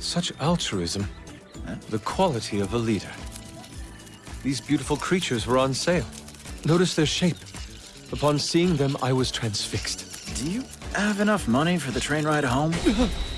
Such altruism. The quality of a leader. These beautiful creatures were on sale. Notice their shape. Upon seeing them, I was transfixed. Do you have enough money for the train ride home?